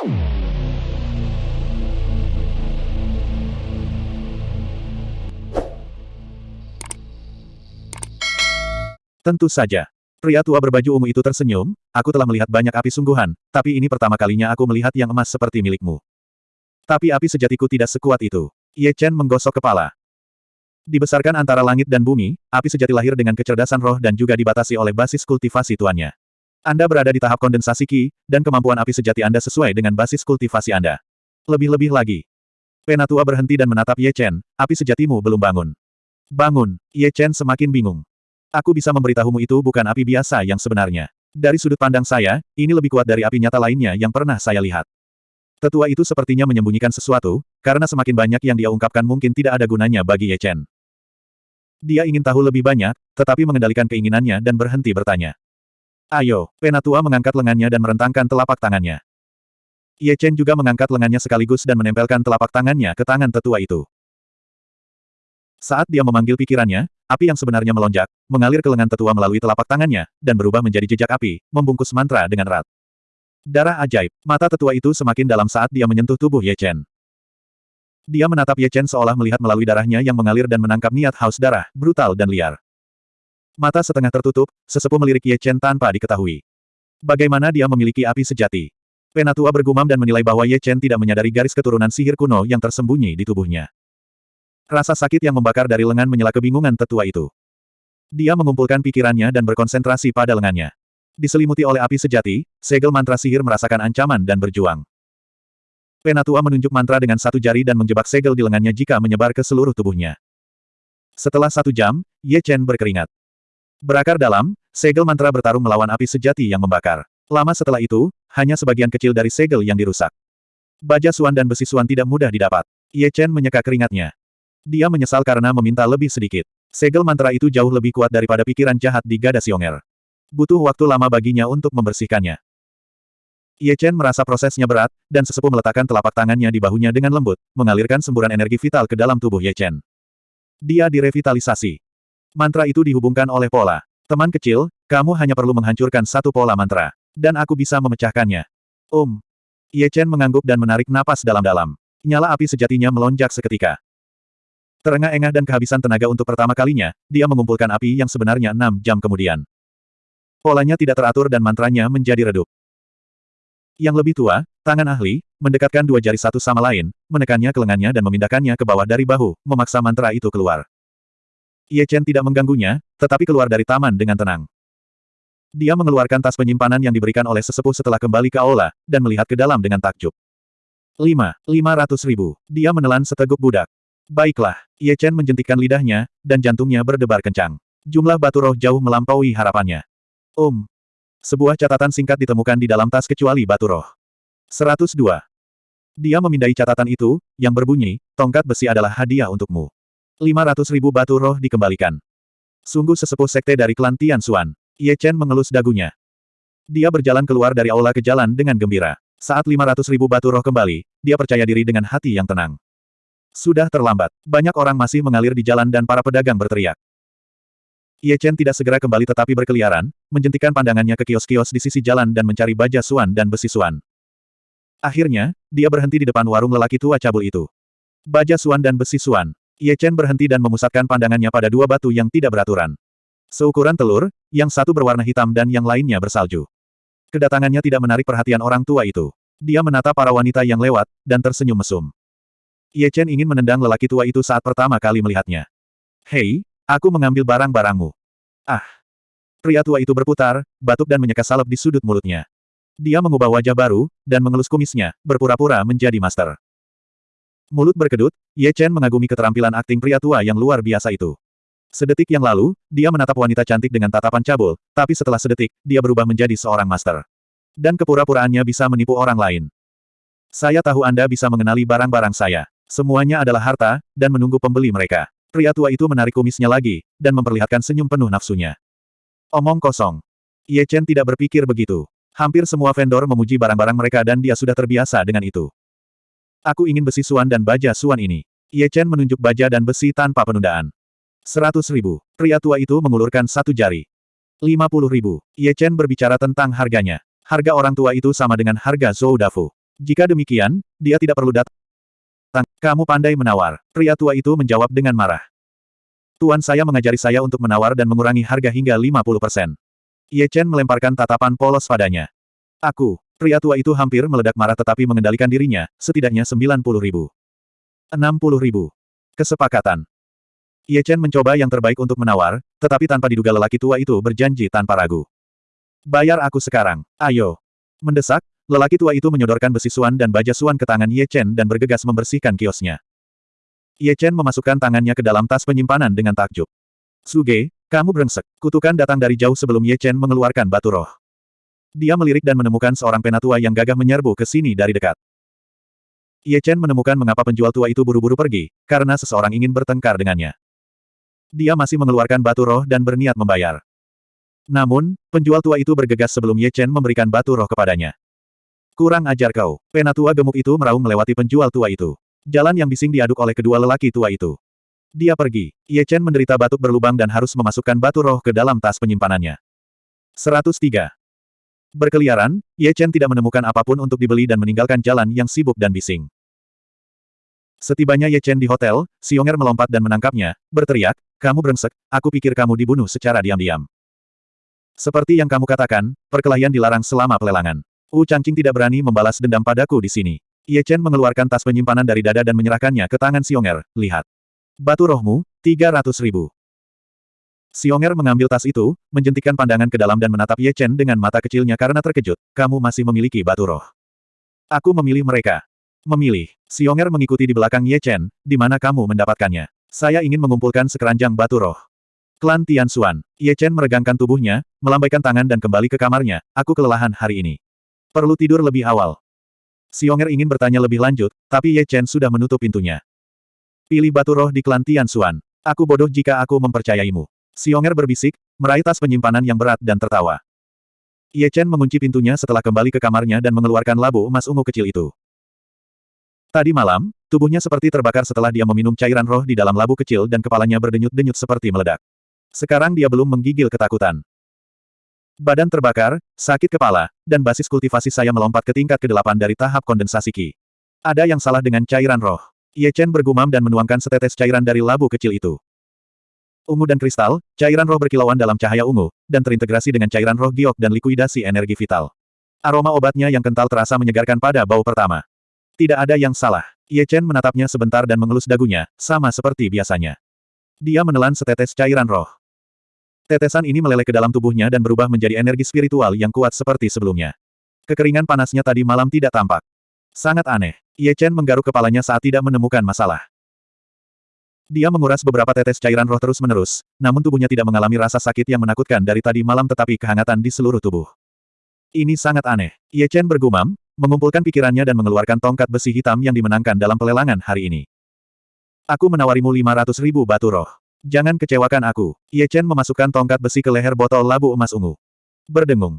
Tentu saja. Pria tua berbaju ungu itu tersenyum, aku telah melihat banyak api sungguhan, tapi ini pertama kalinya aku melihat yang emas seperti milikmu. Tapi api sejatiku tidak sekuat itu. Ye Chen menggosok kepala. Dibesarkan antara langit dan bumi, api sejati lahir dengan kecerdasan roh dan juga dibatasi oleh basis kultivasi tuannya. Anda berada di tahap kondensasi Qi, dan kemampuan api sejati Anda sesuai dengan basis kultivasi Anda. Lebih-lebih lagi. Penatua berhenti dan menatap Ye Chen, api sejatimu belum bangun. Bangun, Ye Chen semakin bingung. Aku bisa memberitahumu itu bukan api biasa yang sebenarnya. Dari sudut pandang saya, ini lebih kuat dari api nyata lainnya yang pernah saya lihat. Tetua itu sepertinya menyembunyikan sesuatu, karena semakin banyak yang dia ungkapkan mungkin tidak ada gunanya bagi Ye Chen. Dia ingin tahu lebih banyak, tetapi mengendalikan keinginannya dan berhenti bertanya. Ayo, Penatua mengangkat lengannya dan merentangkan telapak tangannya. Ye Chen juga mengangkat lengannya sekaligus dan menempelkan telapak tangannya ke tangan tetua itu. Saat dia memanggil pikirannya, api yang sebenarnya melonjak, mengalir ke lengan tetua melalui telapak tangannya, dan berubah menjadi jejak api, membungkus mantra dengan erat. Darah ajaib, mata tetua itu semakin dalam saat dia menyentuh tubuh Ye Chen. Dia menatap Ye Chen seolah melihat melalui darahnya yang mengalir dan menangkap niat haus darah, brutal dan liar. Mata setengah tertutup, sesepuh melirik Ye Chen tanpa diketahui. Bagaimana dia memiliki api sejati? Penatua bergumam dan menilai bahwa Ye Chen tidak menyadari garis keturunan sihir kuno yang tersembunyi di tubuhnya. Rasa sakit yang membakar dari lengan menyela kebingungan tetua itu. Dia mengumpulkan pikirannya dan berkonsentrasi pada lengannya. Diselimuti oleh api sejati, segel mantra sihir merasakan ancaman dan berjuang. Penatua menunjuk mantra dengan satu jari dan menjebak segel di lengannya jika menyebar ke seluruh tubuhnya. Setelah satu jam, Ye Chen berkeringat. Berakar dalam, segel mantra bertarung melawan api sejati yang membakar. Lama setelah itu, hanya sebagian kecil dari segel yang dirusak. Baja suan dan besi suan tidak mudah didapat. Ye Chen menyeka keringatnya. Dia menyesal karena meminta lebih sedikit. Segel mantra itu jauh lebih kuat daripada pikiran jahat di Gada Sionger. Butuh waktu lama baginya untuk membersihkannya. Ye Chen merasa prosesnya berat, dan sesepuh meletakkan telapak tangannya di bahunya dengan lembut, mengalirkan semburan energi vital ke dalam tubuh Ye Chen. Dia direvitalisasi. Mantra itu dihubungkan oleh pola. Teman kecil, kamu hanya perlu menghancurkan satu pola mantra. Dan aku bisa memecahkannya. Um. Ye Chen mengangguk dan menarik napas dalam-dalam. Nyala api sejatinya melonjak seketika. Terengah-engah dan kehabisan tenaga untuk pertama kalinya, dia mengumpulkan api yang sebenarnya enam jam kemudian. Polanya tidak teratur dan mantranya menjadi redup. Yang lebih tua, tangan ahli, mendekatkan dua jari satu sama lain, menekannya ke lengannya dan memindahkannya ke bawah dari bahu, memaksa mantra itu keluar. Ye Chen tidak mengganggunya, tetapi keluar dari taman dengan tenang. Dia mengeluarkan tas penyimpanan yang diberikan oleh sesepuh setelah kembali ke aula, dan melihat ke dalam dengan takjub. Lima, lima ratus ribu. Dia menelan seteguk budak. Baiklah, Ye Chen menjentikkan lidahnya, dan jantungnya berdebar kencang. Jumlah batu roh jauh melampaui harapannya. Um. Sebuah catatan singkat ditemukan di dalam tas kecuali batu roh. 102. Dia memindai catatan itu, yang berbunyi, tongkat besi adalah hadiah untukmu. 500 ribu batu roh dikembalikan. Sungguh sesepuh sekte dari klan Tian Xuan. Ye Chen mengelus dagunya. Dia berjalan keluar dari aula ke jalan dengan gembira. Saat 500 ribu batu roh kembali, dia percaya diri dengan hati yang tenang. Sudah terlambat. Banyak orang masih mengalir di jalan dan para pedagang berteriak. Ye Chen tidak segera kembali tetapi berkeliaran, menjentikan pandangannya ke kios-kios di sisi jalan dan mencari baja suan dan besi suan. Akhirnya, dia berhenti di depan warung lelaki tua cabul itu. Baja suan dan besi suan. Ye Chen berhenti dan memusatkan pandangannya pada dua batu yang tidak beraturan. Seukuran telur, yang satu berwarna hitam dan yang lainnya bersalju. Kedatangannya tidak menarik perhatian orang tua itu. Dia menatap para wanita yang lewat, dan tersenyum mesum. Ye Chen ingin menendang lelaki tua itu saat pertama kali melihatnya. Hei, aku mengambil barang-barangmu. Ah! Pria tua itu berputar, batuk dan menyeka salep di sudut mulutnya. Dia mengubah wajah baru, dan mengelus kumisnya, berpura-pura menjadi master. Mulut berkedut, Ye Chen mengagumi keterampilan akting pria tua yang luar biasa itu. Sedetik yang lalu, dia menatap wanita cantik dengan tatapan cabul, tapi setelah sedetik, dia berubah menjadi seorang master. Dan kepura-puraannya bisa menipu orang lain. Saya tahu Anda bisa mengenali barang-barang saya. Semuanya adalah harta, dan menunggu pembeli mereka. Pria tua itu menarik kumisnya lagi, dan memperlihatkan senyum penuh nafsunya. Omong kosong. Ye Chen tidak berpikir begitu. Hampir semua vendor memuji barang-barang mereka dan dia sudah terbiasa dengan itu. Aku ingin besi suan dan baja suan ini. Ye Chen menunjuk baja dan besi tanpa penundaan. Seratus ribu. Pria tua itu mengulurkan satu jari. Lima puluh ribu. Ye Chen berbicara tentang harganya. Harga orang tua itu sama dengan harga Zhou Dafu. Jika demikian, dia tidak perlu datang. Kamu pandai menawar. Pria tua itu menjawab dengan marah. Tuan saya mengajari saya untuk menawar dan mengurangi harga hingga 50%. Ye Chen melemparkan tatapan polos padanya. Aku, pria tua itu hampir meledak marah tetapi mengendalikan dirinya, setidaknya 90 ribu. 60 ribu. Kesepakatan. Ye Chen mencoba yang terbaik untuk menawar, tetapi tanpa diduga lelaki tua itu berjanji tanpa ragu. Bayar aku sekarang, ayo. Mendesak, lelaki tua itu menyodorkan besi suan dan baja suan ke tangan Ye Chen dan bergegas membersihkan kiosnya. Ye Chen memasukkan tangannya ke dalam tas penyimpanan dengan takjub. Suge, kamu brengsek. Kutukan datang dari jauh sebelum Ye Chen mengeluarkan batu roh. Dia melirik dan menemukan seorang penatua yang gagah menyerbu ke sini dari dekat. Ye Chen menemukan mengapa penjual tua itu buru-buru pergi, karena seseorang ingin bertengkar dengannya. Dia masih mengeluarkan batu roh dan berniat membayar. Namun, penjual tua itu bergegas sebelum Ye Chen memberikan batu roh kepadanya. Kurang ajar kau. Penatua gemuk itu meraung melewati penjual tua itu. Jalan yang bising diaduk oleh kedua lelaki tua itu. Dia pergi. Ye Chen menderita batuk berlubang dan harus memasukkan batu roh ke dalam tas penyimpanannya. 103. Berkeliaran, Ye Chen tidak menemukan apa pun untuk dibeli dan meninggalkan jalan yang sibuk dan bising. Setibanya Ye Chen di hotel, Xionger melompat dan menangkapnya, berteriak, kamu brengsek, aku pikir kamu dibunuh secara diam-diam. Seperti yang kamu katakan, perkelahian dilarang selama pelelangan. Wu Changqing tidak berani membalas dendam padaku di sini. Ye Chen mengeluarkan tas penyimpanan dari dada dan menyerahkannya ke tangan Xionger, lihat. Batu rohmu, 300 ribu. Xionger mengambil tas itu, menjentikkan pandangan ke dalam dan menatap Ye Chen dengan mata kecilnya karena terkejut, kamu masih memiliki batu roh. Aku memilih mereka. Memilih. Xionger mengikuti di belakang Ye Chen, di mana kamu mendapatkannya. Saya ingin mengumpulkan sekeranjang batu roh. Klan Tian Xuan. Ye Chen meregangkan tubuhnya, melambaikan tangan dan kembali ke kamarnya, aku kelelahan hari ini. Perlu tidur lebih awal. Xionger ingin bertanya lebih lanjut, tapi Ye Chen sudah menutup pintunya. Pilih batu roh di klan Tian Xuan. Aku bodoh jika aku mempercayaimu. Xionger berbisik, meraih tas penyimpanan yang berat dan tertawa. Ye Chen mengunci pintunya setelah kembali ke kamarnya dan mengeluarkan labu emas ungu kecil itu. Tadi malam, tubuhnya seperti terbakar setelah dia meminum cairan roh di dalam labu kecil dan kepalanya berdenyut-denyut seperti meledak. Sekarang dia belum menggigil ketakutan. Badan terbakar, sakit kepala, dan basis kultivasi saya melompat ke tingkat ke-8 dari tahap kondensasi Qi. Ada yang salah dengan cairan roh. Ye Chen bergumam dan menuangkan setetes cairan dari labu kecil itu. Ungu dan kristal, cairan roh berkilauan dalam cahaya ungu, dan terintegrasi dengan cairan roh giok dan likuidasi energi vital. Aroma obatnya yang kental terasa menyegarkan pada bau pertama. Tidak ada yang salah. Ye Chen menatapnya sebentar dan mengelus dagunya, sama seperti biasanya. Dia menelan setetes cairan roh. Tetesan ini meleleh ke dalam tubuhnya dan berubah menjadi energi spiritual yang kuat seperti sebelumnya. Kekeringan panasnya tadi malam tidak tampak. Sangat aneh. Ye Chen menggaruk kepalanya saat tidak menemukan masalah. Dia menguras beberapa tetes cairan roh terus-menerus, namun tubuhnya tidak mengalami rasa sakit yang menakutkan dari tadi malam tetapi kehangatan di seluruh tubuh. Ini sangat aneh. Ye Chen bergumam, mengumpulkan pikirannya dan mengeluarkan tongkat besi hitam yang dimenangkan dalam pelelangan hari ini. Aku menawarimu 500 ribu batu roh. Jangan kecewakan aku. Ye Chen memasukkan tongkat besi ke leher botol labu emas ungu. Berdengung.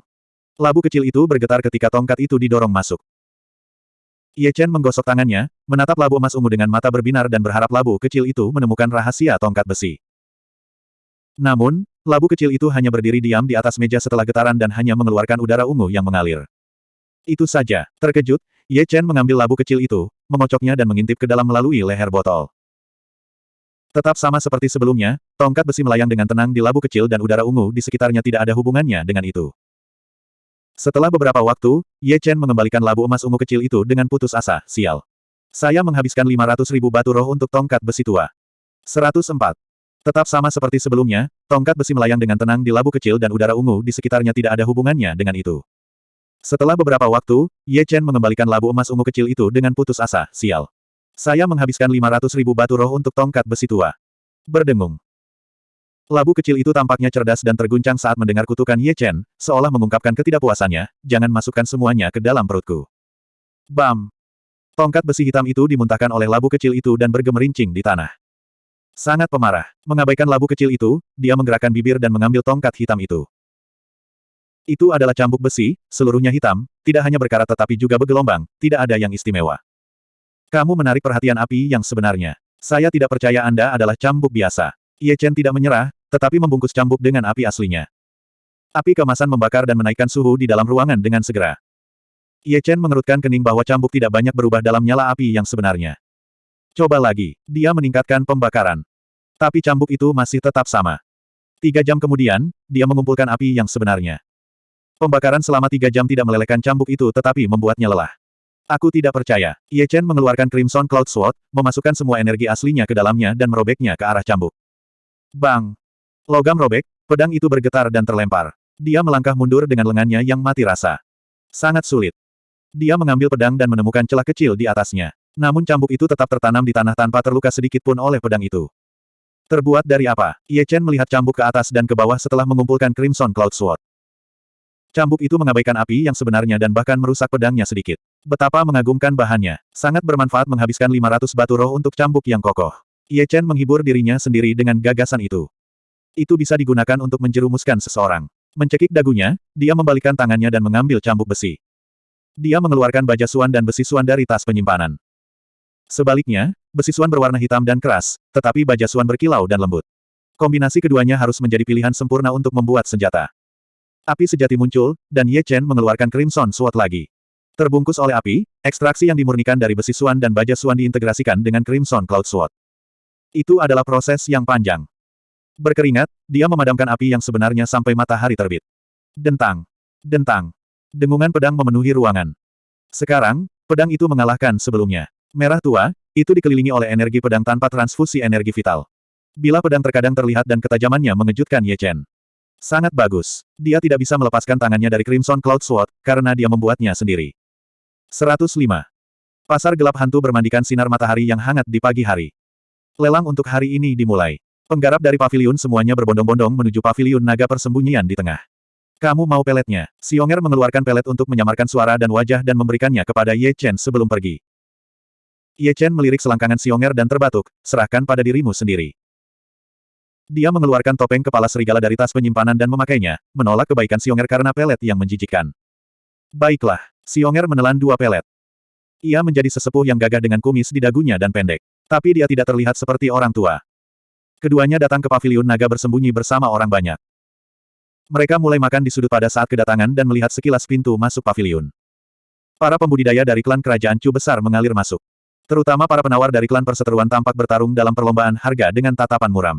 Labu kecil itu bergetar ketika tongkat itu didorong masuk. Ye Chen menggosok tangannya, menatap labu emas ungu dengan mata berbinar dan berharap labu kecil itu menemukan rahasia tongkat besi. Namun, labu kecil itu hanya berdiri diam di atas meja setelah getaran dan hanya mengeluarkan udara ungu yang mengalir. Itu saja, terkejut, Ye Chen mengambil labu kecil itu, memocoknya dan mengintip ke dalam melalui leher botol. Tetap sama seperti sebelumnya, tongkat besi melayang dengan tenang di labu kecil dan udara ungu di sekitarnya tidak ada hubungannya dengan itu. Setelah beberapa waktu, Ye Chen mengembalikan labu emas ungu kecil itu dengan putus asa, sial. Saya menghabiskan 500 ribu batu roh untuk tongkat besi tua. 104. Tetap sama seperti sebelumnya, tongkat besi melayang dengan tenang di labu kecil dan udara ungu di sekitarnya tidak ada hubungannya dengan itu. Setelah beberapa waktu, Ye Chen mengembalikan labu emas ungu kecil itu dengan putus asa, sial. Saya menghabiskan 500 ribu batu roh untuk tongkat besi tua. Berdengung. Labu kecil itu tampaknya cerdas dan terguncang saat mendengar kutukan Ye Chen, seolah mengungkapkan ketidakpuasannya, jangan masukkan semuanya ke dalam perutku. Bam! Tongkat besi hitam itu dimuntahkan oleh labu kecil itu dan bergemerincing di tanah. Sangat pemarah. Mengabaikan labu kecil itu, dia menggerakkan bibir dan mengambil tongkat hitam itu. Itu adalah cambuk besi, seluruhnya hitam, tidak hanya berkarat tetapi juga bergelombang, tidak ada yang istimewa. Kamu menarik perhatian api yang sebenarnya. Saya tidak percaya Anda adalah cambuk biasa. Ye Chen tidak menyerah, tetapi membungkus cambuk dengan api aslinya. Api kemasan membakar dan menaikkan suhu di dalam ruangan dengan segera. Ye Chen mengerutkan kening bahwa cambuk tidak banyak berubah dalam nyala api yang sebenarnya. Coba lagi, dia meningkatkan pembakaran. Tapi cambuk itu masih tetap sama. Tiga jam kemudian, dia mengumpulkan api yang sebenarnya. Pembakaran selama tiga jam tidak melelehkan cambuk itu tetapi membuatnya lelah. Aku tidak percaya. Ye Chen mengeluarkan Crimson Cloud Sword, memasukkan semua energi aslinya ke dalamnya dan merobeknya ke arah cambuk. Bang! Logam robek, pedang itu bergetar dan terlempar. Dia melangkah mundur dengan lengannya yang mati rasa. Sangat sulit. Dia mengambil pedang dan menemukan celah kecil di atasnya. Namun cambuk itu tetap tertanam di tanah tanpa terluka sedikit pun oleh pedang itu. Terbuat dari apa? Ye Chen melihat cambuk ke atas dan ke bawah setelah mengumpulkan Crimson Cloud Sword. Cambuk itu mengabaikan api yang sebenarnya dan bahkan merusak pedangnya sedikit. Betapa mengagumkan bahannya. Sangat bermanfaat menghabiskan 500 batu roh untuk cambuk yang kokoh. Ye Chen menghibur dirinya sendiri dengan gagasan itu. Itu bisa digunakan untuk menjerumuskan seseorang. Mencekik dagunya, dia membalikkan tangannya dan mengambil cambuk besi. Dia mengeluarkan baja suan dan besi suan dari tas penyimpanan. Sebaliknya, besi suan berwarna hitam dan keras, tetapi baja suan berkilau dan lembut. Kombinasi keduanya harus menjadi pilihan sempurna untuk membuat senjata. Api sejati muncul, dan Ye Chen mengeluarkan Crimson Sword lagi. Terbungkus oleh api, ekstraksi yang dimurnikan dari besi suan dan baja suan diintegrasikan dengan Crimson Cloud Sword. Itu adalah proses yang panjang. Berkeringat, dia memadamkan api yang sebenarnya sampai matahari terbit. Dentang. Dentang. Dengungan pedang memenuhi ruangan. Sekarang, pedang itu mengalahkan sebelumnya. Merah tua, itu dikelilingi oleh energi pedang tanpa transfusi energi vital. Bila pedang terkadang terlihat dan ketajamannya mengejutkan Ye Chen. Sangat bagus. Dia tidak bisa melepaskan tangannya dari Crimson Cloud Sword, karena dia membuatnya sendiri. 105. Pasar gelap hantu bermandikan sinar matahari yang hangat di pagi hari. Lelang untuk hari ini dimulai. Penggarap dari pavilion semuanya berbondong-bondong menuju pavilion naga persembunyian di tengah. Kamu mau peletnya? Xionger mengeluarkan pelet untuk menyamarkan suara dan wajah dan memberikannya kepada Ye Chen sebelum pergi. Ye Chen melirik selangkangan Xionger dan terbatuk, serahkan pada dirimu sendiri. Dia mengeluarkan topeng kepala serigala dari tas penyimpanan dan memakainya, menolak kebaikan Xionger karena pelet yang menjijikkan. Baiklah, Xionger menelan dua pelet. Ia menjadi sesepuh yang gagah dengan kumis di dagunya dan pendek. Tapi dia tidak terlihat seperti orang tua. Keduanya datang ke pavilion naga bersembunyi bersama orang banyak. Mereka mulai makan di sudut pada saat kedatangan dan melihat sekilas pintu masuk pavilion. Para pembudidaya dari klan kerajaan Chu besar mengalir masuk. Terutama para penawar dari klan perseteruan tampak bertarung dalam perlombaan harga dengan tatapan muram.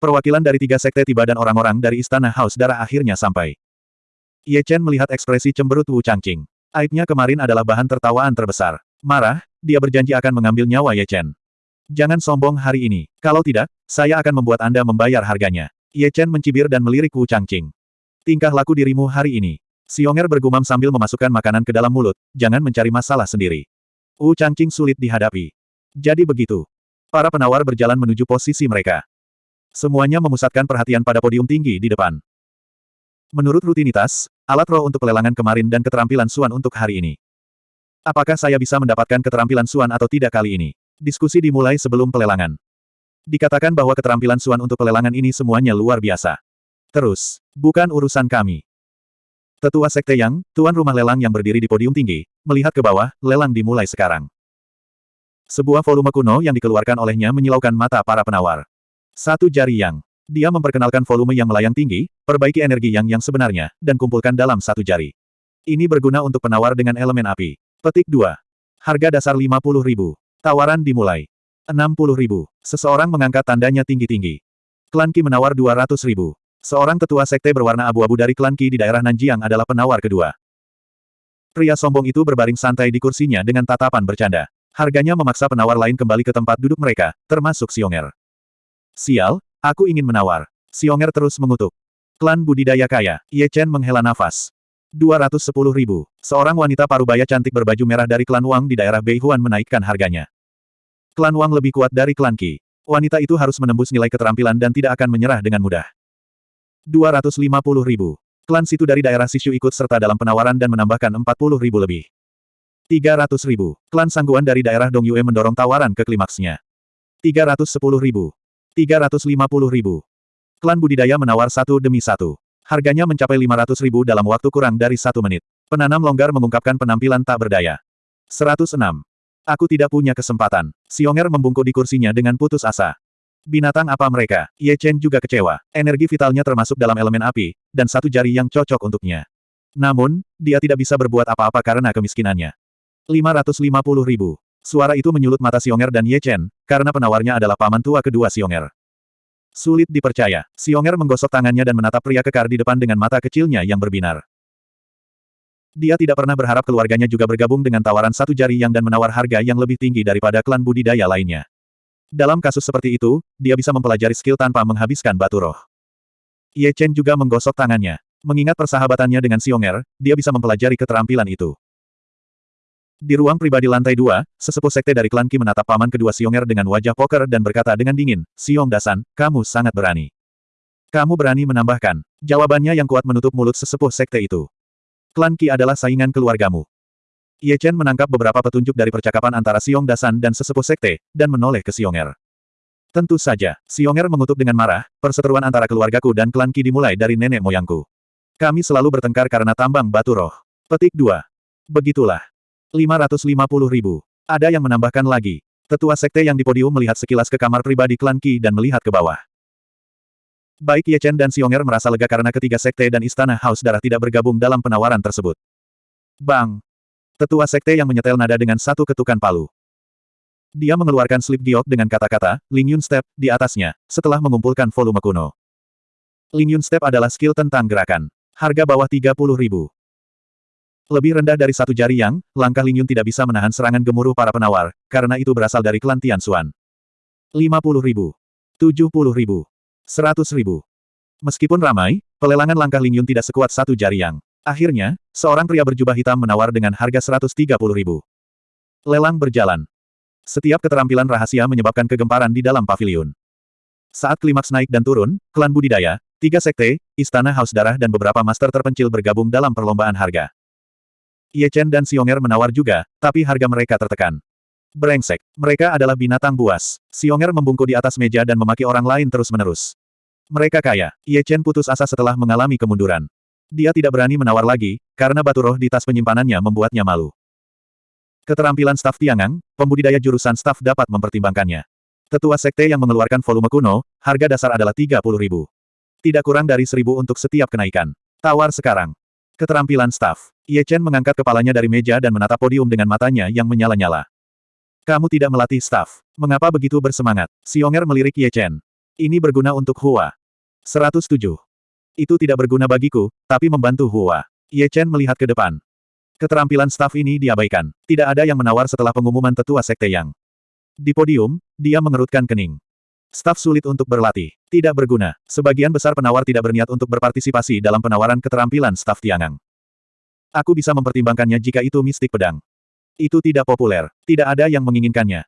Perwakilan dari tiga sekte tiba dan orang-orang dari istana Haus Darah akhirnya sampai. Ye Chen melihat ekspresi cemberut Wu Changqing. Aibnya kemarin adalah bahan tertawaan terbesar. Marah, dia berjanji akan mengambil nyawa Ye Chen. Jangan sombong hari ini. Kalau tidak, saya akan membuat Anda membayar harganya. Ye Chen mencibir dan melirik Wu Changqing. Tingkah laku dirimu hari ini. Xionger bergumam sambil memasukkan makanan ke dalam mulut, jangan mencari masalah sendiri. Wu Changqing sulit dihadapi. Jadi begitu. Para penawar berjalan menuju posisi mereka. Semuanya memusatkan perhatian pada podium tinggi di depan. Menurut rutinitas, alat roh untuk pelelangan kemarin dan keterampilan Suan untuk hari ini. Apakah saya bisa mendapatkan keterampilan Suan atau tidak kali ini? Diskusi dimulai sebelum pelelangan. Dikatakan bahwa keterampilan Suan untuk pelelangan ini semuanya luar biasa. Terus, bukan urusan kami. Tetua Sekte Yang, tuan rumah lelang yang berdiri di podium tinggi, melihat ke bawah, lelang dimulai sekarang. Sebuah volume kuno yang dikeluarkan olehnya menyilaukan mata para penawar. Satu jari yang. Dia memperkenalkan volume yang melayang tinggi, perbaiki energi yang yang sebenarnya, dan kumpulkan dalam satu jari. Ini berguna untuk penawar dengan elemen api. Petik 2. Harga dasar 50 ribu. Tawaran dimulai. 60 ribu. Seseorang mengangkat tandanya tinggi-tinggi. Klan Qi menawar 200 ribu. Seorang tetua sekte berwarna abu-abu dari klan Qi di daerah Nanjiang adalah penawar kedua. Pria sombong itu berbaring santai di kursinya dengan tatapan bercanda. Harganya memaksa penawar lain kembali ke tempat duduk mereka, termasuk Xionger. Sial, aku ingin menawar. Xionger terus mengutuk. Klan budidaya kaya, Ye Chen menghela nafas. 210 ribu. Seorang wanita parubaya cantik berbaju merah dari klan Wang di daerah Beihuan menaikkan harganya. Klan Wang lebih kuat dari klan Qi. Wanita itu harus menembus nilai keterampilan dan tidak akan menyerah dengan mudah. 250 ribu. Klan situ dari daerah Sishu ikut serta dalam penawaran dan menambahkan 40 ribu lebih. 300 ribu. Klan Sangguan dari daerah Dongyue mendorong tawaran ke klimaksnya. 310 ribu. 350 ribu. Klan budidaya menawar satu demi satu. Harganya mencapai 500 ribu dalam waktu kurang dari satu menit. Penanam longgar mengungkapkan penampilan tak berdaya. 106. Aku tidak punya kesempatan. Xionger membungkuk di kursinya dengan putus asa. Binatang apa mereka? Ye Chen juga kecewa. Energi vitalnya termasuk dalam elemen api, dan satu jari yang cocok untuknya. Namun, dia tidak bisa berbuat apa-apa karena kemiskinannya. 550 ribu. Suara itu menyulut mata Xionger dan Ye Chen, karena penawarnya adalah paman tua kedua Xionger. Sulit dipercaya, Xionger menggosok tangannya dan menatap pria kekar di depan dengan mata kecilnya yang berbinar. Dia tidak pernah berharap keluarganya juga bergabung dengan tawaran satu jari yang dan menawar harga yang lebih tinggi daripada klan budidaya lainnya. Dalam kasus seperti itu, dia bisa mempelajari skill tanpa menghabiskan batu roh. Ye Chen juga menggosok tangannya. Mengingat persahabatannya dengan Xionger, dia bisa mempelajari keterampilan itu. Di ruang pribadi lantai dua, sesepuh sekte dari klan Qi menatap paman kedua Xionger dengan wajah poker dan berkata dengan dingin, Xiong Dasan, kamu sangat berani. Kamu berani menambahkan. Jawabannya yang kuat menutup mulut sesepuh sekte itu. Klan Qi adalah saingan keluargamu. Ye Chen menangkap beberapa petunjuk dari percakapan antara Xiong Dasan dan sesepuh sekte, dan menoleh ke Xionger. Tentu saja, Xionger mengutuk dengan marah, perseteruan antara keluargaku dan klan Qi dimulai dari nenek moyangku. Kami selalu bertengkar karena tambang batu roh. Petik 2. Begitulah. 550 ribu. Ada yang menambahkan lagi. Tetua sekte yang di podium melihat sekilas ke kamar pribadi klan Qi dan melihat ke bawah. Baik Ye Chen dan Xionger merasa lega karena ketiga sekte dan istana Haus Darah tidak bergabung dalam penawaran tersebut. Bang! Tetua sekte yang menyetel nada dengan satu ketukan palu. Dia mengeluarkan slip giok dengan kata-kata, Ling Yun Step, di atasnya, setelah mengumpulkan volume kuno. Ling Yun Step adalah skill tentang gerakan. Harga bawah 30 ribu. Lebih rendah dari satu jari yang, langkah Ling Yun tidak bisa menahan serangan gemuruh para penawar, karena itu berasal dari klan Tian Xuan. 50 ribu. 70 ribu. 100 ribu. Meskipun ramai, pelelangan langkah Ling Yun tidak sekuat satu jari yang. Akhirnya, seorang pria berjubah hitam menawar dengan harga 130 ribu. Lelang berjalan. Setiap keterampilan rahasia menyebabkan kegemparan di dalam pavilion. Saat klimaks naik dan turun, klan budidaya, tiga sekte, istana haus darah dan beberapa master terpencil bergabung dalam perlombaan harga. Ye Chen dan Xionger menawar juga, tapi harga mereka tertekan. Brengsek, mereka adalah binatang buas. Xionger membungkuk di atas meja dan memaki orang lain terus-menerus. Mereka kaya. Ye Chen putus asa setelah mengalami kemunduran. Dia tidak berani menawar lagi, karena batu roh di tas penyimpanannya membuatnya malu. Keterampilan staf Tiangang, pembudidaya jurusan staf dapat mempertimbangkannya. Tetua sekte yang mengeluarkan volume kuno, harga dasar adalah 30 ribu. Tidak kurang dari seribu untuk setiap kenaikan. Tawar sekarang. Keterampilan staf. Ye Chen mengangkat kepalanya dari meja dan menatap podium dengan matanya yang menyala-nyala. Kamu tidak melatih staf. Mengapa begitu bersemangat? Xionger melirik Ye Chen. Ini berguna untuk Hua. 107. Itu tidak berguna bagiku, tapi membantu Hua. Ye Chen melihat ke depan. Keterampilan staf ini diabaikan. Tidak ada yang menawar setelah pengumuman tetua sekte yang. Di podium, dia mengerutkan kening. Staf sulit untuk berlatih. Tidak berguna. Sebagian besar penawar tidak berniat untuk berpartisipasi dalam penawaran keterampilan staf Tiangang. Aku bisa mempertimbangkannya jika itu mistik pedang. Itu tidak populer. Tidak ada yang menginginkannya.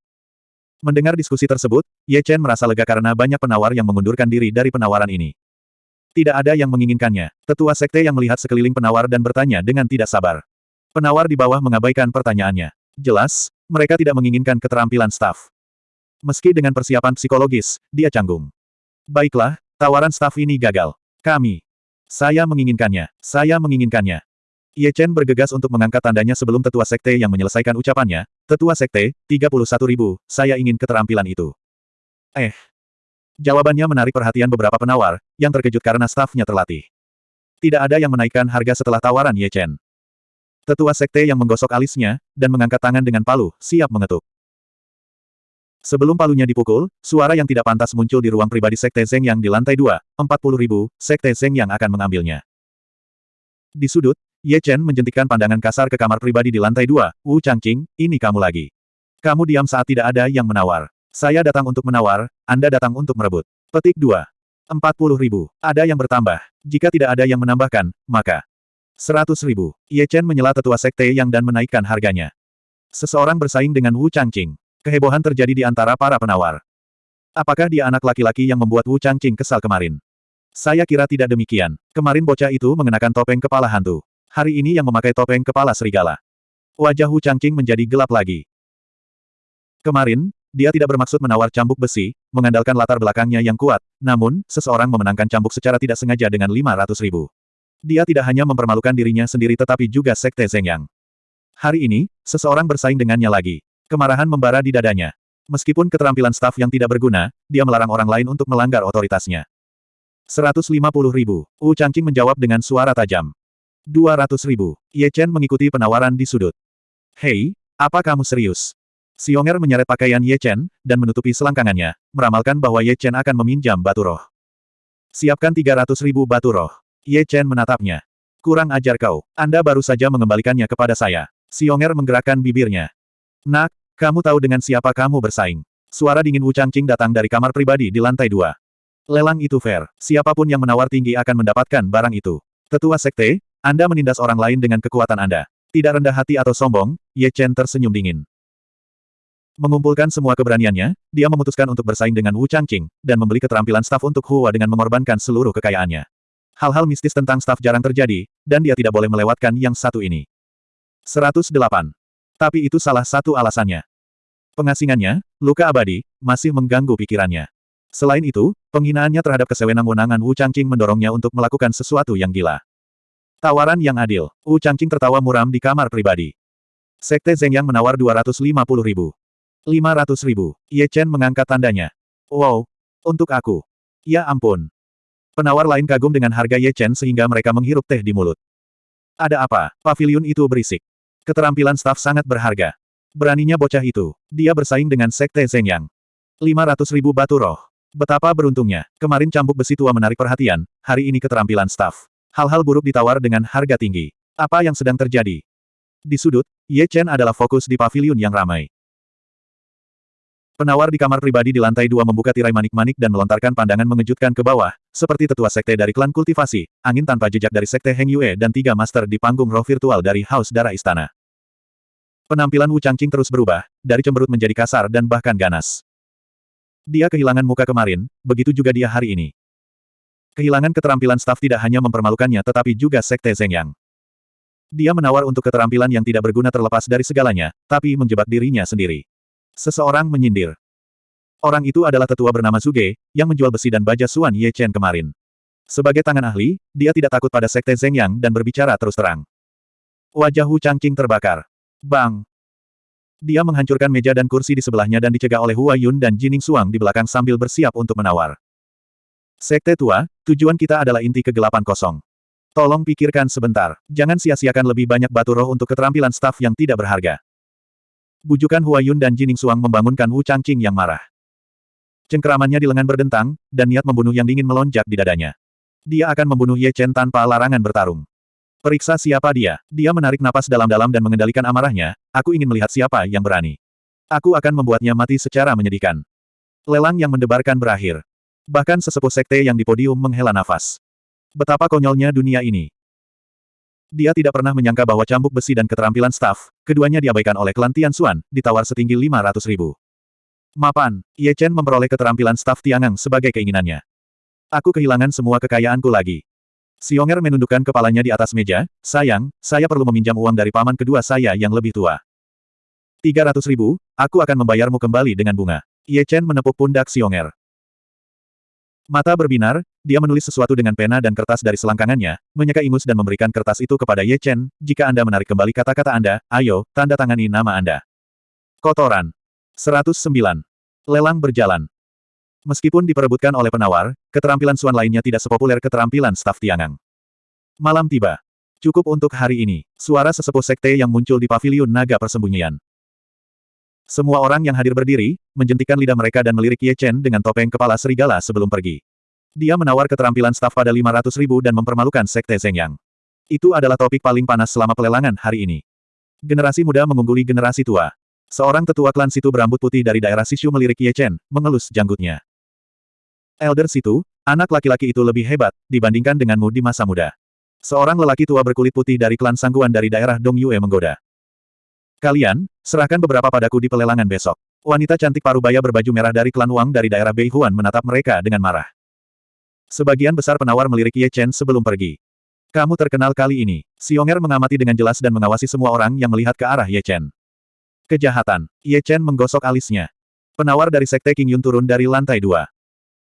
Mendengar diskusi tersebut, Ye Chen merasa lega karena banyak penawar yang mengundurkan diri dari penawaran ini. Tidak ada yang menginginkannya. Tetua sekte yang melihat sekeliling penawar dan bertanya dengan tidak sabar. Penawar di bawah mengabaikan pertanyaannya. Jelas, mereka tidak menginginkan keterampilan staf. Meski dengan persiapan psikologis, dia canggung. Baiklah, tawaran staf ini gagal. Kami. Saya menginginkannya. Saya menginginkannya. Ye Chen bergegas untuk mengangkat tandanya sebelum tetua sekte yang menyelesaikan ucapannya. Tetua sekte, 31 ribu, saya ingin keterampilan itu. Eh. Jawabannya menarik perhatian beberapa penawar, yang terkejut karena stafnya terlatih. Tidak ada yang menaikkan harga setelah tawaran Ye Chen. Tetua sekte yang menggosok alisnya, dan mengangkat tangan dengan palu, siap mengetuk. Sebelum palunya dipukul, suara yang tidak pantas muncul di ruang pribadi Sekte Zeng yang di lantai dua, 40 ribu, Sekte Zeng yang akan mengambilnya. Di sudut, Ye Chen menjentikkan pandangan kasar ke kamar pribadi di lantai dua, Wu Changqing, ini kamu lagi. Kamu diam saat tidak ada yang menawar. Saya datang untuk menawar, Anda datang untuk merebut. Petik 2. 40 ribu. Ada yang bertambah. Jika tidak ada yang menambahkan, maka Seratus ribu. Ye Chen menyela tetua sekte yang dan menaikkan harganya. Seseorang bersaing dengan Wu Changqing. Kehebohan terjadi di antara para penawar. Apakah dia anak laki-laki yang membuat Wu Changqing kesal kemarin? Saya kira tidak demikian. Kemarin bocah itu mengenakan topeng kepala hantu. Hari ini yang memakai topeng kepala serigala. Wajah Wu Changqing menjadi gelap lagi. Kemarin, dia tidak bermaksud menawar cambuk besi, mengandalkan latar belakangnya yang kuat, namun, seseorang memenangkan cambuk secara tidak sengaja dengan 500 ribu. Dia tidak hanya mempermalukan dirinya sendiri tetapi juga Sekte Zengyang. Hari ini, seseorang bersaing dengannya lagi. Kemarahan membara di dadanya. Meskipun keterampilan staf yang tidak berguna, dia melarang orang lain untuk melanggar otoritasnya. 150 ribu. Wu Changqing menjawab dengan suara tajam. 200 ribu. Ye Chen mengikuti penawaran di sudut. Hei, apa kamu serius? Xionger menyeret pakaian Ye Chen, dan menutupi selangkangannya, meramalkan bahwa Ye Chen akan meminjam batu roh. Siapkan 300 ribu batu roh. Ye Chen menatapnya. Kurang ajar kau. Anda baru saja mengembalikannya kepada saya. Xionger menggerakkan bibirnya. Nak, kamu tahu dengan siapa kamu bersaing. Suara dingin Wu Changqing datang dari kamar pribadi di lantai dua. Lelang itu fair. Siapa pun yang menawar tinggi akan mendapatkan barang itu. Tetua Sekte, anda menindas orang lain dengan kekuatan Anda. Tidak rendah hati atau sombong, Ye Chen tersenyum dingin. Mengumpulkan semua keberaniannya, dia memutuskan untuk bersaing dengan Wu Changqing, dan membeli keterampilan staf untuk Hua dengan mengorbankan seluruh kekayaannya. Hal-hal mistis tentang staf jarang terjadi, dan dia tidak boleh melewatkan yang satu ini. 108. Tapi itu salah satu alasannya. Pengasingannya, luka abadi, masih mengganggu pikirannya. Selain itu, penghinaannya terhadap kesewenang-wenangan Wu Changqing mendorongnya untuk melakukan sesuatu yang gila. Tawaran yang adil. Wu Changqing tertawa muram di kamar pribadi. Sekte Zeng Yang menawar 250 ribu. 500 ribu. Ye Chen mengangkat tandanya. Wow. Untuk aku. Ya ampun. Penawar lain kagum dengan harga Ye Chen sehingga mereka menghirup teh di mulut. Ada apa? Pavilion itu berisik. Keterampilan staf sangat berharga. Beraninya bocah itu. Dia bersaing dengan Sekte Zeng Yang. 500 ribu batu roh. Betapa beruntungnya. Kemarin cambuk besi tua menarik perhatian, hari ini keterampilan staf. Hal-hal buruk ditawar dengan harga tinggi. Apa yang sedang terjadi? Di sudut, Ye Chen adalah fokus di pavilion yang ramai. Penawar di kamar pribadi di lantai dua membuka tirai manik-manik dan melontarkan pandangan mengejutkan ke bawah, seperti tetua sekte dari klan kultivasi, angin tanpa jejak dari sekte Heng Yue dan tiga master di panggung roh virtual dari Haus Darah Istana. Penampilan Wu Changqing terus berubah, dari cemberut menjadi kasar dan bahkan ganas. Dia kehilangan muka kemarin, begitu juga dia hari ini. Kehilangan keterampilan staf tidak hanya mempermalukannya tetapi juga Sekte Zeng Yang. Dia menawar untuk keterampilan yang tidak berguna terlepas dari segalanya, tapi menjebak dirinya sendiri. Seseorang menyindir. Orang itu adalah tetua bernama Zuge, yang menjual besi dan baja Suan Ye Chen kemarin. Sebagai tangan ahli, dia tidak takut pada Sekte Zeng Yang dan berbicara terus terang. Wajah Wu Changqing terbakar. Bang! Dia menghancurkan meja dan kursi di sebelahnya dan dicegah oleh Hua Yun dan Jining Suang di belakang sambil bersiap untuk menawar. Sekte tua, tujuan kita adalah inti kegelapan kosong. Tolong pikirkan sebentar, jangan sia-siakan lebih banyak batu roh untuk keterampilan staf yang tidak berharga. Bujukan Huayun dan Jining Suang membangunkan Wu Changqing yang marah. Cengkeramannya di lengan berdentang, dan niat membunuh yang dingin melonjak di dadanya. Dia akan membunuh Ye Chen tanpa larangan bertarung. Periksa siapa dia. Dia menarik napas dalam-dalam dan mengendalikan amarahnya, aku ingin melihat siapa yang berani. Aku akan membuatnya mati secara menyedihkan. Lelang yang mendebarkan berakhir. Bahkan sesepuh sekte yang di podium menghela nafas. Betapa konyolnya dunia ini. Dia tidak pernah menyangka bahwa cambuk besi dan keterampilan staf, keduanya diabaikan oleh klan Tianxuan, ditawar setinggi 500 ribu. Mapan, Ye Chen memperoleh keterampilan staf Tiangang sebagai keinginannya. Aku kehilangan semua kekayaanku lagi. Xionger menundukkan kepalanya di atas meja, sayang, saya perlu meminjam uang dari paman kedua saya yang lebih tua. 300 ribu, aku akan membayarmu kembali dengan bunga. Ye Chen menepuk pundak Xionger. Mata berbinar, dia menulis sesuatu dengan pena dan kertas dari selangkangannya, menyeka ingus dan memberikan kertas itu kepada Ye Chen, jika Anda menarik kembali kata-kata Anda, ayo, tanda tangani nama Anda. Kotoran. 109. Lelang berjalan. Meskipun diperebutkan oleh penawar, keterampilan Suan lainnya tidak sepopuler keterampilan staf Tiangang. Malam tiba. Cukup untuk hari ini. Suara sesepuh sekte yang muncul di pavilion naga persembunyian. Semua orang yang hadir berdiri, menjentikkan lidah mereka dan melirik Ye Chen dengan topeng kepala serigala sebelum pergi. Dia menawar keterampilan staf pada 500 ribu dan mempermalukan Sekte Yang. Itu adalah topik paling panas selama pelelangan hari ini. Generasi muda mengungguli generasi tua. Seorang tetua klan situ berambut putih dari daerah Sishu melirik Ye Chen, mengelus janggutnya. Elder situ, anak laki-laki itu lebih hebat, dibandingkan denganmu di masa muda. Seorang lelaki tua berkulit putih dari klan Sangguan dari daerah Dong Yue menggoda. Kalian, serahkan beberapa padaku di pelelangan besok. Wanita cantik parubaya berbaju merah dari klan Wang dari daerah Beihuan menatap mereka dengan marah. Sebagian besar penawar melirik Ye Chen sebelum pergi. Kamu terkenal kali ini. Xionger mengamati dengan jelas dan mengawasi semua orang yang melihat ke arah Ye Chen. Kejahatan. Ye Chen menggosok alisnya. Penawar dari Sekte King Yun turun dari lantai dua.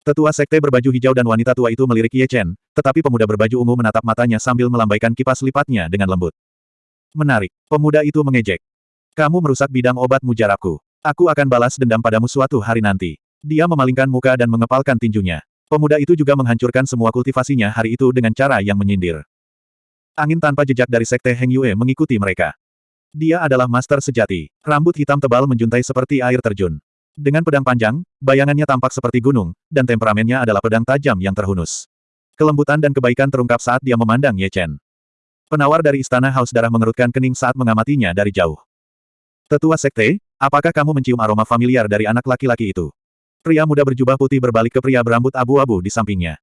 Tetua Sekte berbaju hijau dan wanita tua itu melirik Ye Chen, tetapi pemuda berbaju ungu menatap matanya sambil melambaikan kipas lipatnya dengan lembut. Menarik. Pemuda itu mengejek. Kamu merusak bidang obat mujarabku. Aku akan balas dendam padamu suatu hari nanti. Dia memalingkan muka dan mengepalkan tinjunya. Pemuda itu juga menghancurkan semua kultivasinya hari itu dengan cara yang menyindir. Angin tanpa jejak dari Sekte Heng Yue mengikuti mereka. Dia adalah master sejati. Rambut hitam tebal menjuntai seperti air terjun. Dengan pedang panjang, bayangannya tampak seperti gunung, dan temperamennya adalah pedang tajam yang terhunus. Kelembutan dan kebaikan terungkap saat dia memandang Ye Chen. Penawar dari Istana Haus Darah mengerutkan kening saat mengamatinya dari jauh. Tetua Sekte, apakah kamu mencium aroma familiar dari anak laki-laki itu? Pria muda berjubah putih berbalik ke pria berambut abu-abu di sampingnya.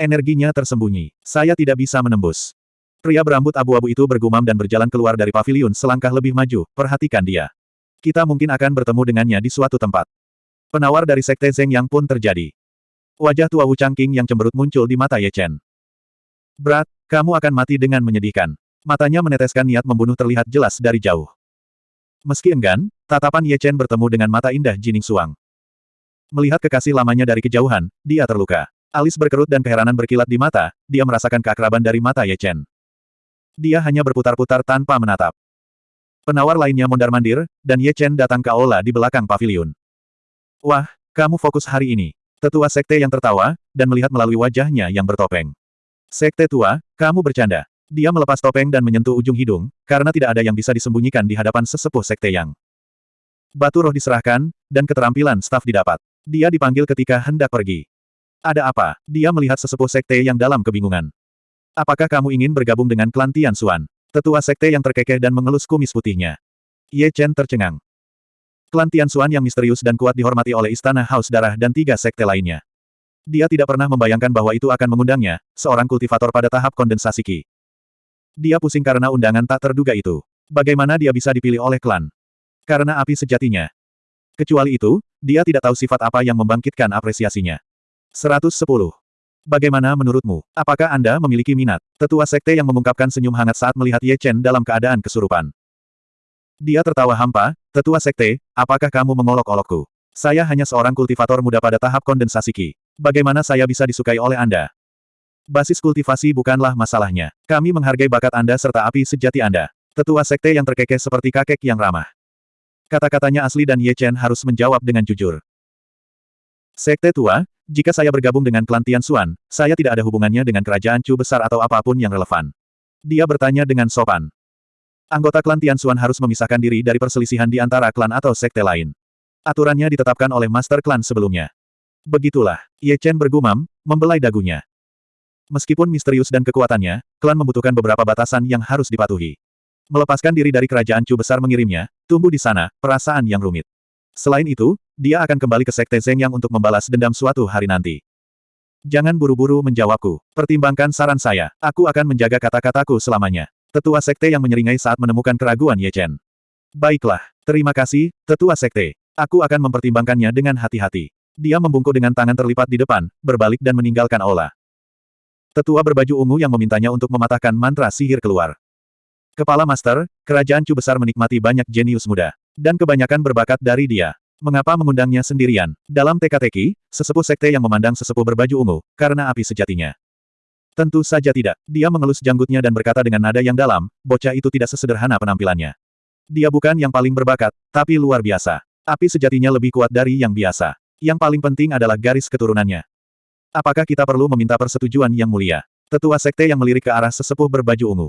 Energinya tersembunyi. Saya tidak bisa menembus. Pria berambut abu-abu itu bergumam dan berjalan keluar dari pavilion selangkah lebih maju, perhatikan dia. Kita mungkin akan bertemu dengannya di suatu tempat. Penawar dari Sekte Zeng Yang pun terjadi. Wajah tua Wu Changqing yang cemberut muncul di mata Ye Chen. Berat, kamu akan mati dengan menyedihkan. Matanya meneteskan niat membunuh terlihat jelas dari jauh. Meski enggan, tatapan Ye Chen bertemu dengan mata indah Jining Suang. Melihat kekasih lamanya dari kejauhan, dia terluka. Alis berkerut dan keheranan berkilat di mata, dia merasakan keakraban dari mata Ye Chen. Dia hanya berputar-putar tanpa menatap. Penawar lainnya mondar-mandir, dan Ye Chen datang ke aula di belakang pavilion. Wah, kamu fokus hari ini. Tetua sekte yang tertawa, dan melihat melalui wajahnya yang bertopeng. Sekte tua, kamu bercanda. Dia melepas topeng dan menyentuh ujung hidung, karena tidak ada yang bisa disembunyikan di hadapan sesepuh sekte yang. Batu roh diserahkan, dan keterampilan staf didapat. Dia dipanggil ketika hendak pergi. Ada apa? Dia melihat sesepuh sekte yang dalam kebingungan. Apakah kamu ingin bergabung dengan klan Tian Xuan? Tetua sekte yang terkekeh dan mengelus kumis putihnya. Ye Chen tercengang. Klan Tian Xuan yang misterius dan kuat dihormati oleh Istana Haus Darah dan tiga sekte lainnya. Dia tidak pernah membayangkan bahwa itu akan mengundangnya, seorang kultivator pada tahap kondensasi Qi. Dia pusing karena undangan tak terduga itu. Bagaimana dia bisa dipilih oleh klan? Karena api sejatinya. Kecuali itu, dia tidak tahu sifat apa yang membangkitkan apresiasinya. 110. Bagaimana menurutmu? Apakah Anda memiliki minat? Tetua sekte yang mengungkapkan senyum hangat saat melihat Ye Chen dalam keadaan kesurupan. Dia tertawa hampa, Tetua sekte, apakah kamu mengolok-olokku? Saya hanya seorang kultivator muda pada tahap kondensasi Qi. Bagaimana saya bisa disukai oleh Anda? Basis kultivasi bukanlah masalahnya. Kami menghargai bakat Anda serta api sejati Anda. Tetua sekte yang terkekeh seperti kakek yang ramah. Kata-katanya asli dan Ye Chen harus menjawab dengan jujur. Sekte tua, jika saya bergabung dengan klan Tian Xuan, saya tidak ada hubungannya dengan kerajaan Chu besar atau apa pun yang relevan. Dia bertanya dengan sopan. Anggota klan Tian Xuan harus memisahkan diri dari perselisihan di antara klan atau sekte lain. Aturannya ditetapkan oleh master klan sebelumnya. Begitulah, Ye Chen bergumam, membelai dagunya. Meskipun misterius dan kekuatannya, klan membutuhkan beberapa batasan yang harus dipatuhi. Melepaskan diri dari kerajaan Chu besar mengirimnya, tumbuh di sana, perasaan yang rumit. Selain itu, dia akan kembali ke Sekte Zeng Yang untuk membalas dendam suatu hari nanti. Jangan buru-buru menjawabku. Pertimbangkan saran saya. Aku akan menjaga kata-kataku selamanya. Tetua Sekte yang menyeringai saat menemukan keraguan Ye Chen. Baiklah, terima kasih, Tetua Sekte. Aku akan mempertimbangkannya dengan hati-hati. Dia membungkuk dengan tangan terlipat di depan, berbalik dan meninggalkan aula. Tetua berbaju ungu yang memintanya untuk mematahkan mantra sihir keluar. Kepala Master, kerajaan Chu besar menikmati banyak jenius muda. Dan kebanyakan berbakat dari dia. Mengapa mengundangnya sendirian? Dalam teka-teki, sesepuh sekte yang memandang sesepuh berbaju ungu, karena api sejatinya. Tentu saja tidak. Dia mengelus janggutnya dan berkata dengan nada yang dalam, bocah itu tidak sesederhana penampilannya. Dia bukan yang paling berbakat, tapi luar biasa. Api sejatinya lebih kuat dari yang biasa. Yang paling penting adalah garis keturunannya. Apakah kita perlu meminta persetujuan yang mulia? Tetua sekte yang melirik ke arah sesepuh berbaju ungu.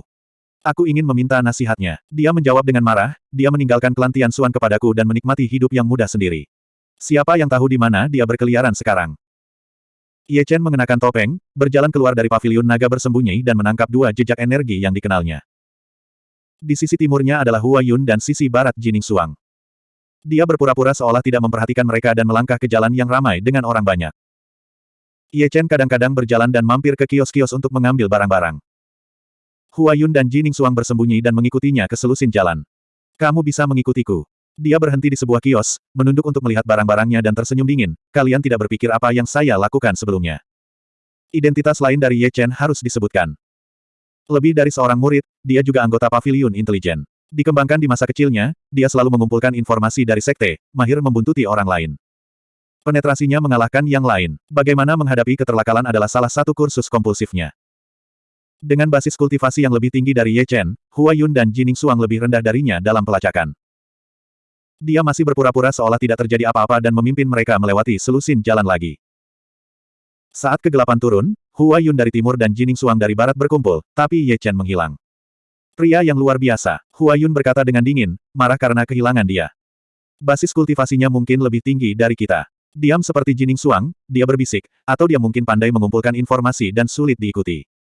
Aku ingin meminta nasihatnya. Dia menjawab dengan marah, dia meninggalkan klan Tian Xuan kepadaku dan menikmati hidup yang mudah sendiri. Siapa yang tahu di mana dia berkeliaran sekarang? Ye Chen mengenakan topeng, berjalan keluar dari pavilion naga bersembunyi dan menangkap dua jejak energi yang dikenalnya. Di sisi timurnya adalah Hua Yun dan sisi barat Jining Suang. Dia berpura-pura seolah tidak memperhatikan mereka dan melangkah ke jalan yang ramai dengan orang banyak. Ye Chen kadang-kadang berjalan dan mampir ke kios-kios untuk mengambil barang-barang. Hua Yun dan Jining Suang bersembunyi dan mengikutinya ke selusin jalan. Kamu bisa mengikutiku. Dia berhenti di sebuah kios, menunduk untuk melihat barang-barangnya dan tersenyum dingin. Kalian tidak berpikir apa yang saya lakukan sebelumnya. Identitas lain dari Ye Chen harus disebutkan. Lebih dari seorang murid, dia juga anggota pavilion intelijen. Dikembangkan di masa kecilnya, dia selalu mengumpulkan informasi dari sekte, mahir membuntuti orang lain. Penetrasinya mengalahkan yang lain. Bagaimana menghadapi keterlakalan adalah salah satu kursus kompulsifnya. Dengan basis kultivasi yang lebih tinggi dari Ye Chen, Hua Yun dan Jining Suang lebih rendah darinya dalam pelacakan. Dia masih berpura-pura seolah tidak terjadi apa-apa dan memimpin mereka melewati selusin jalan lagi. Saat kegelapan turun, Hua Yun dari timur dan Jining Suang dari barat berkumpul, tapi Ye Chen menghilang. Pria yang luar biasa, Hua Yun berkata dengan dingin, marah karena kehilangan dia. Basis kultivasinya mungkin lebih tinggi dari kita. Diam seperti Jining Suang, dia berbisik, atau dia mungkin pandai mengumpulkan informasi dan sulit diikuti.